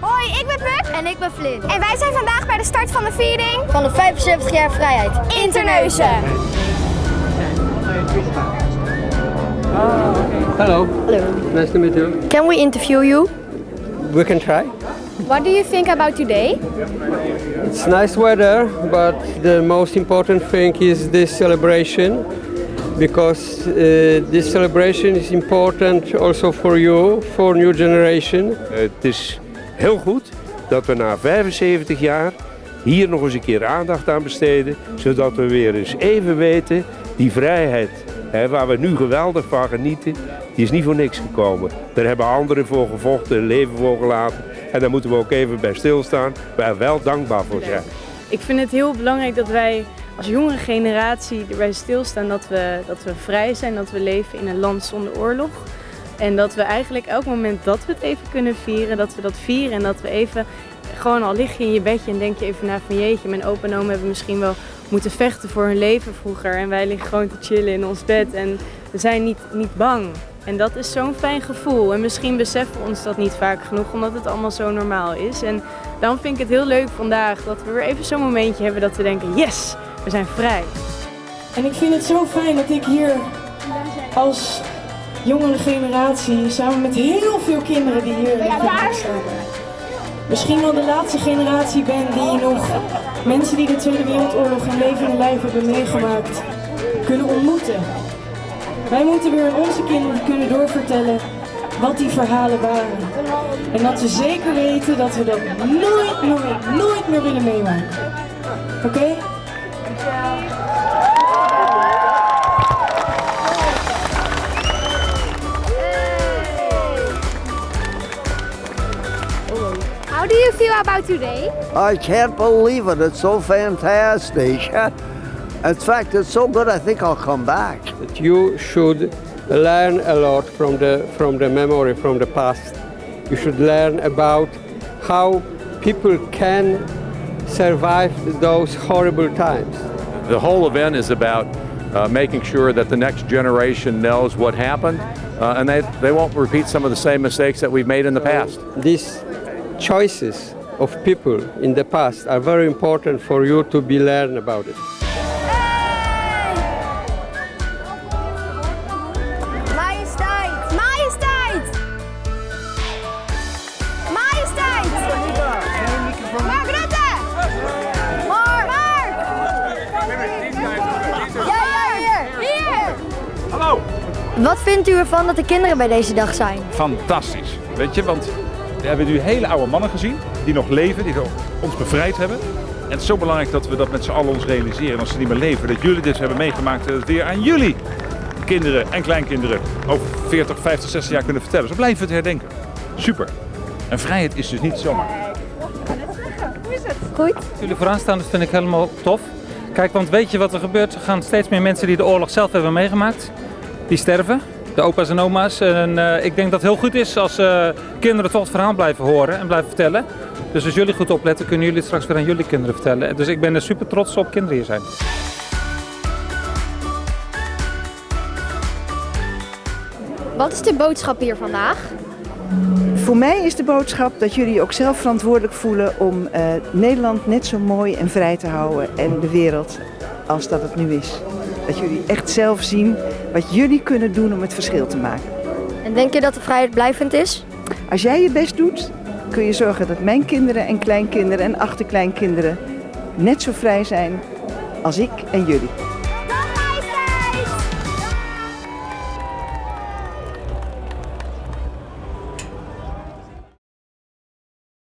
Hoi, ik ben Puk. En ik ben Flynn. En wij zijn vandaag bij de start van de viering Van de 75 jaar vrijheid. in Terneuzen. Hello. Hello. Nice to meet you. Can we interview you? We can try. What do you think about today? It's nice weather, but the most important thing is this celebration because uh, this celebration is important also for you, for new generation. Het is heel goed dat we na 75 jaar hier nog eens een keer aandacht aan besteden, zodat we weer eens even weten, die vrijheid hè, waar we nu geweldig van genieten, die is niet voor niks gekomen. Daar hebben anderen voor gevochten, hun leven voor gelaten en daar moeten we ook even bij stilstaan, waar we wel dankbaar voor zijn. Ik vind het heel belangrijk dat wij als jongere generatie erbij stilstaan dat we, dat we vrij zijn, dat we leven in een land zonder oorlog. En dat we eigenlijk elk moment dat we het even kunnen vieren, dat we dat vieren en dat we even, gewoon al lig je in je bedje en denk je even na van jeetje, mijn opa en oma hebben misschien wel moeten vechten voor hun leven vroeger. En wij liggen gewoon te chillen in ons bed en we zijn niet, niet bang. En dat is zo'n fijn gevoel. En misschien beseffen we ons dat niet vaak genoeg, omdat het allemaal zo normaal is. En daarom vind ik het heel leuk vandaag dat we weer even zo'n momentje hebben dat we denken, yes, we zijn vrij. En ik vind het zo fijn dat ik hier als jongere generatie samen met heel veel kinderen die hier in de. Misschien wel de laatste generatie ben die nog mensen die de Tweede Wereldoorlog in levende lijf hebben meegemaakt kunnen ontmoeten. Wij moeten weer aan onze kinderen kunnen doorvertellen wat die verhalen waren. En dat we zeker weten dat we dat nooit, nooit, nooit meer willen meemaken. Oké? How do you feel about today? I can't believe it. It's so fantastic. In fact, it's so good, I think I'll come back. That you should learn a lot from the, from the memory, from the past. You should learn about how people can survive those horrible times. The whole event is about uh, making sure that the next generation knows what happened uh, and they, they won't repeat some of the same mistakes that we've made in the past. These choices of people in the past are very important for you to be learned about it. Wat vindt u ervan dat de kinderen bij deze dag zijn? fantastisch. Weet je, want we hebben nu hele oude mannen gezien die nog leven, die ons bevrijd hebben. En het is zo belangrijk dat we dat met z'n allen ons realiseren. En als ze niet meer leven, dat jullie dit hebben meegemaakt, dat het weer aan jullie kinderen en kleinkinderen over 40, 50, 60 jaar kunnen vertellen. Zo blijven we het herdenken. Super. En vrijheid is dus niet zomaar. Goed? Jullie vooraanstaan, dat vind ik helemaal tof. Kijk, want weet je wat er gebeurt? Er gaan steeds meer mensen die de oorlog zelf hebben meegemaakt, die sterven. De opa's en oma's. En eh, ik denk dat het heel goed is als eh, kinderen toch het verhaal blijven horen en blijven vertellen. Dus als jullie goed opletten, kunnen jullie het straks weer aan jullie kinderen vertellen. Dus ik ben er super trots op kinderen hier zijn. Wat is de boodschap hier vandaag? Voor mij is de boodschap dat jullie ook zelf verantwoordelijk voelen om eh, Nederland net zo mooi en vrij te houden en de wereld als dat het nu is. Dat jullie echt zelf zien wat jullie kunnen doen om het verschil te maken. En denk je dat de vrijheid blijvend is? Als jij je best doet, kun je zorgen dat mijn kinderen en kleinkinderen en achterkleinkinderen net zo vrij zijn als ik en jullie.